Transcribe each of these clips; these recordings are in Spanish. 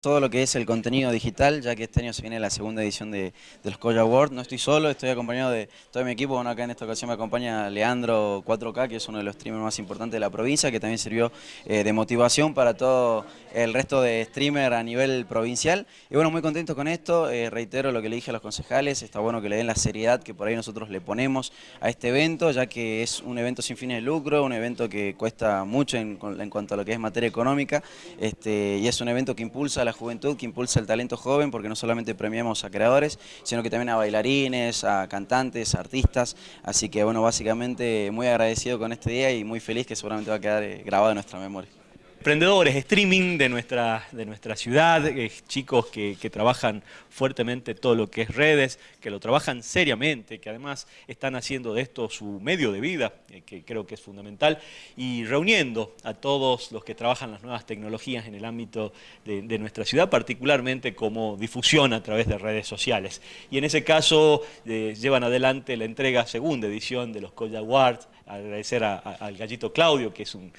todo lo que es el contenido digital, ya que este año se viene la segunda edición de, los Koya Awards. No estoy solo, estoy acompañado de todo mi equipo. Bueno, acá en esta ocasión me acompaña Leandro 4K, que es uno de los streamers más importantes de la provincia, que también sirvió eh, de motivación para todo el resto de streamers a nivel provincial. Y bueno, muy contento con esto. Eh, reitero lo que le dije a los concejales, está bueno que le den la seriedad que por ahí nosotros le ponemos a este evento, ya que es un evento sin fines de lucro, un evento que cuesta mucho en, cuanto a lo que es materia económica, este, y es un evento que impulsa la juventud que impulsa el talento joven, porque no solamente premiamos a creadores, sino que también a bailarines, a cantantes, a artistas, así que bueno, básicamente muy agradecido con este día y muy feliz que seguramente va a quedar eh, grabado en nuestra memoria emprendedores, streaming de nuestra, de nuestra ciudad, eh, chicos que, trabajan fuertemente todo lo que es redes, que lo trabajan seriamente, que además están haciendo de esto su medio de vida, eh, que creo que es fundamental, y reuniendo a todos los que trabajan las nuevas tecnologías en el ámbito de, nuestra ciudad, particularmente como difusión a través de redes sociales. Y en ese caso eh, llevan adelante la entrega segunda edición de los Koya Awards, agradecer al gallito Claudio, que es un,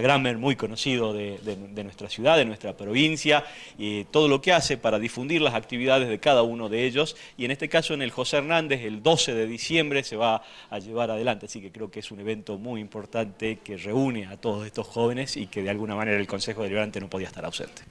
Instagramer muy conocido de, nuestra ciudad, de nuestra provincia, y todo lo que hace para difundir las actividades de cada uno de ellos, y en este caso en el José Hernández, el 12 de diciembre se va a llevar adelante, así que creo que es un evento muy importante que reúne a todos estos jóvenes y que de alguna manera el Consejo Deliberante no podía estar ausente.